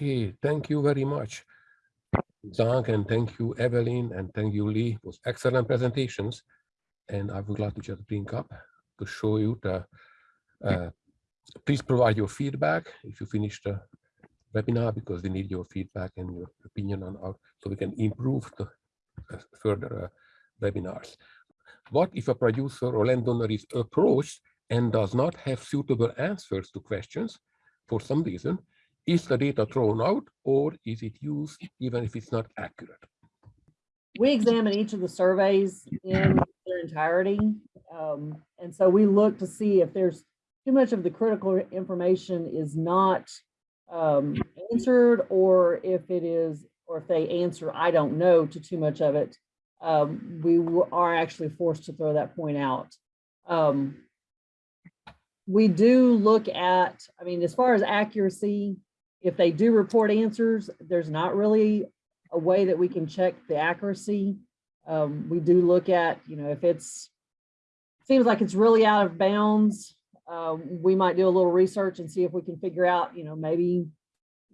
Okay, thank you very much, Zhang, and thank you, Evelyn, and thank you, Lee. It was excellent presentations. And I would like to just bring up to show you the, uh, please provide your feedback if you finish the webinar because we need your feedback and your opinion on how, so we can improve the uh, further uh, webinars. What if a producer or landowner is approached and does not have suitable answers to questions for some reason? Is the data thrown out or is it used even if it's not accurate? We examine each of the surveys in their entirety. Um, and so we look to see if there's too much of the critical information is not um, answered or if it is, or if they answer, I don't know to too much of it, um, we are actually forced to throw that point out. Um, we do look at, I mean, as far as accuracy, if they do report answers, there's not really a way that we can check the accuracy. Um, we do look at, you know, if it's, seems like it's really out of bounds, um, we might do a little research and see if we can figure out, you know, maybe,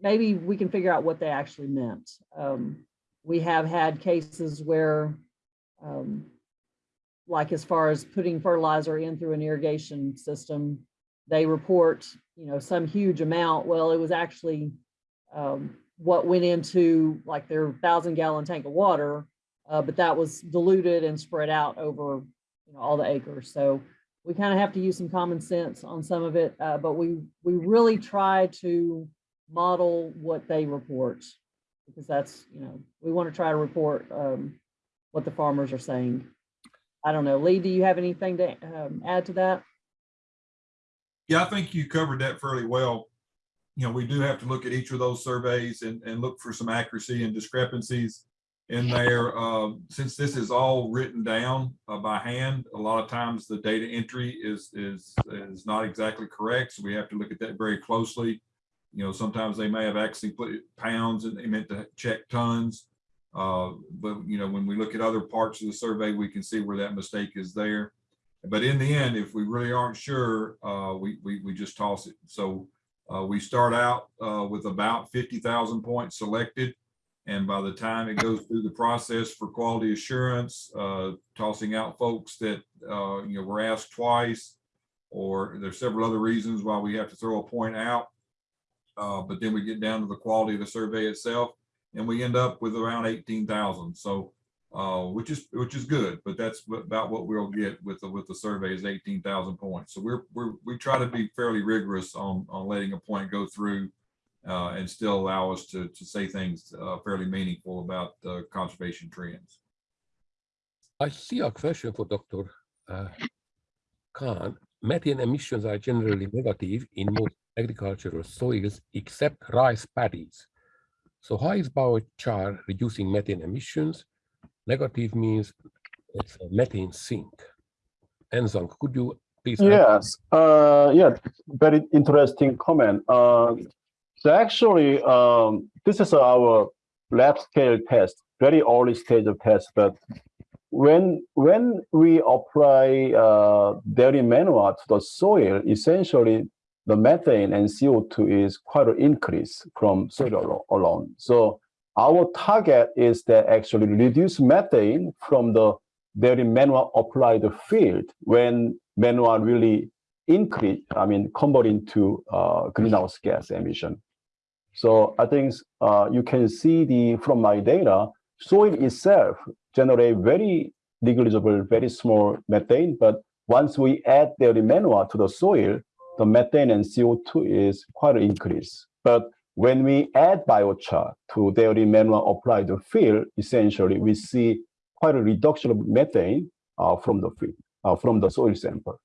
maybe we can figure out what they actually meant. Um, we have had cases where, um, like as far as putting fertilizer in through an irrigation system, they report, you know, some huge amount. Well, it was actually um, what went into like their thousand gallon tank of water, uh, but that was diluted and spread out over you know, all the acres. So we kind of have to use some common sense on some of it, uh, but we we really try to model what they report because that's, you know, we want to try to report um, what the farmers are saying. I don't know, Lee, do you have anything to um, add to that? Yeah, I think you covered that fairly well. You know, we do have to look at each of those surveys and, and look for some accuracy and discrepancies in there. Uh, since this is all written down uh, by hand, a lot of times the data entry is, is, is not exactly correct. So we have to look at that very closely. You know, sometimes they may have actually put pounds and they meant to check tons. Uh, but, you know, when we look at other parts of the survey, we can see where that mistake is there. But in the end, if we really aren't sure, uh, we, we, we just toss it. So uh, we start out uh, with about 50,000 points selected. And by the time it goes through the process for quality assurance, uh, tossing out folks that, uh, you know, were asked twice, or there's several other reasons why we have to throw a point out. Uh, but then we get down to the quality of the survey itself and we end up with around 18,000. So, uh, which is which is good, but that's about what we'll get with the with the survey is 18,000 points. So we're we're we try to be fairly rigorous on on letting a point go through uh, and still allow us to to say things uh, fairly meaningful about uh, conservation trends. I see a question for Dr. Uh, Khan. Methane emissions are generally negative in most agricultural soils except rice paddies. So how is biochar reducing methane emissions? Negative means it's a methane sink. Enzang, could you please? Yes, uh, yeah, very interesting comment. Uh, so actually, um, this is our lab scale test, very early stage of test, but when when we apply uh, dairy manure to the soil, essentially the methane and CO2 is quite an increase from soil alone. So our target is that actually reduce methane from the very manure applied field when manure really increase, I mean, convert into uh, greenhouse gas emission. So I think uh, you can see the from my data, soil itself generate very negligible, very small methane, but once we add the manure to the soil, the methane and CO2 is quite an increase. But when we add biochar to dairy manure applied field, essentially we see quite a reduction of methane uh, from the field, uh, from the soil sample.